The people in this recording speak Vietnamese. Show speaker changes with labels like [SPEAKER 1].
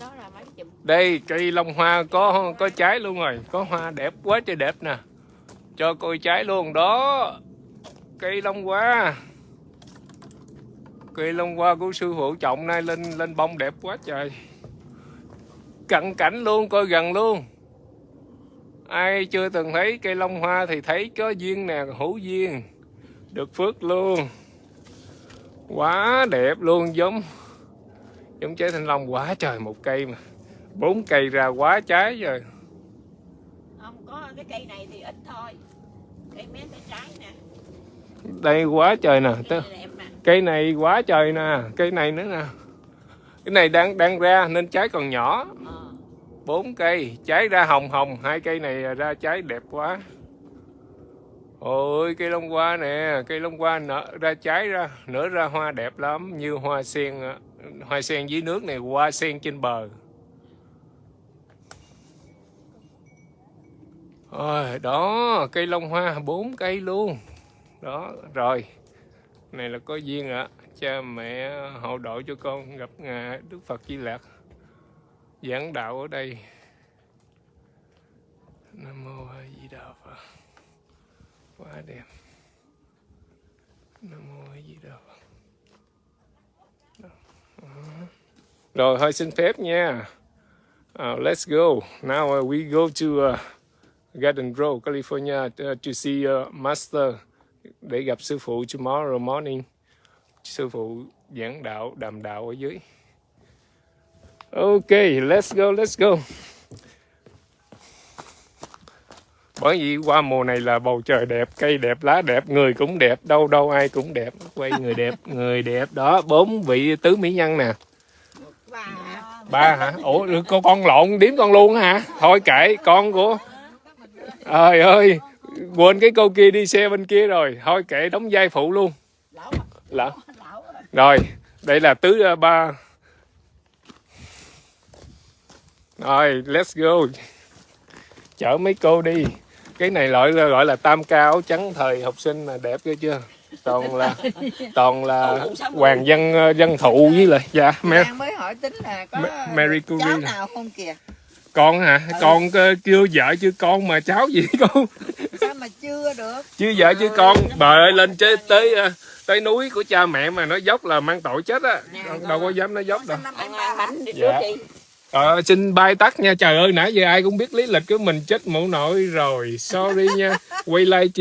[SPEAKER 1] đó là mấy chùm.
[SPEAKER 2] Đây cây long hoa có có trái luôn rồi. Có hoa đẹp quá trời đẹp nè. Cho coi trái luôn. Đó, cây long hoa. Cây long hoa của sư phụ trọng nay lên lên bông đẹp quá trời. Cận cảnh luôn, coi gần luôn. Ai chưa từng thấy cây long hoa thì thấy có duyên nè, hữu duyên. Được phước luôn. Quá đẹp luôn, giống giống trái thanh long quá trời một cây mà. Bốn cây ra quá trái rồi
[SPEAKER 1] không có cái cây này thì ít thôi. Cây mé tay trái nè.
[SPEAKER 2] Đây quá trời nè
[SPEAKER 1] cây này
[SPEAKER 2] cây này quá trời nè cây này nữa nè. Cái này đang đang ra nên trái còn nhỏ.
[SPEAKER 1] Ờ.
[SPEAKER 2] bốn cây trái ra hồng hồng hai cây này ra trái đẹp quá. Ôi cây long hoa nè cây long hoa nở ra trái ra nở ra hoa đẹp lắm như hoa sen á hoa sen dưới nước này, hoa sen trên bờ. Rồi đó, cây long hoa, bốn cây luôn. Đó, rồi. Này là có duyên ạ. Cha mẹ hậu độ cho con gặp ngài đức phật di lạc giảng đạo ở đây. Nam mô a di đà phật. Quá đẹp. Nam mô a di đà phật Đó. Đó rồi hơi xin phép nha. Uh, let's go. Now uh, we go to uh, Garden Grove, California uh, to see uh, Master. Để gặp sư phụ tomorrow morning. Sư phụ giảng đạo đàm đạo ở dưới. Ok let's go let's go. Bởi vì qua mùa này là bầu trời đẹp cây đẹp lá đẹp người cũng đẹp đâu đâu ai cũng đẹp. Quay người đẹp người đẹp. Đó bốn vị tứ mỹ nhân nè ba hả? Ủa, con con lộn điếm con luôn hả? Thôi kệ, con của trời ơi, quên cái cô kia đi xe bên kia rồi. Thôi kệ, đóng vai phụ luôn.
[SPEAKER 1] Lỡ. rồi.
[SPEAKER 2] đây là tứ ờ, ba. Rồi, let's go. Chở mấy cô đi. Cái này gọi là gọi là tam cao áo trắng thời học sinh là đẹp ghê chưa? Toàn là toàn là hoàng dân ờ, dân thụ với lại dạ mẹ
[SPEAKER 3] mới hỏi tính là có
[SPEAKER 2] Ma- Mary Curie
[SPEAKER 3] cháu nào không kìa?
[SPEAKER 2] Con hả? Con ờ, chưa vợ chưa con mà cháu gì con?
[SPEAKER 3] Sao mà chưa được?
[SPEAKER 2] Chưa vợ chưa con. bà ơi lên tới tới ờ, tới núi của cha mẹ mà nó dốc là mang tội chết á. Đâu, đâu có dám nó dốc đâu. Dạ. Ờ, xin bay tắt nha. Trời ơi nãy giờ ai cũng biết lý lịch của mình chết mụ nội rồi. Sorry nha. Quay lại chị